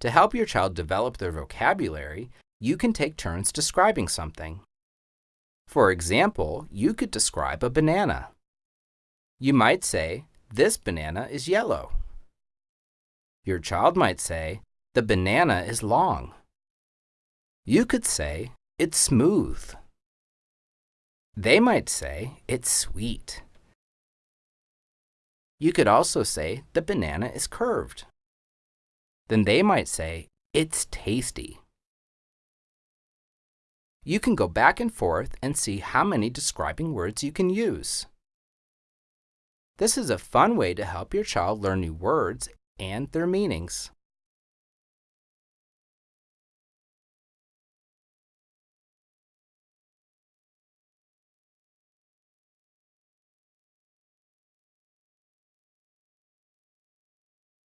To help your child develop their vocabulary, you can take turns describing something. For example, you could describe a banana. You might say, this banana is yellow. Your child might say, the banana is long. You could say, it's smooth. They might say, it's sweet. You could also say, the banana is curved. Then they might say, it's tasty. You can go back and forth and see how many describing words you can use. This is a fun way to help your child learn new words and their meanings.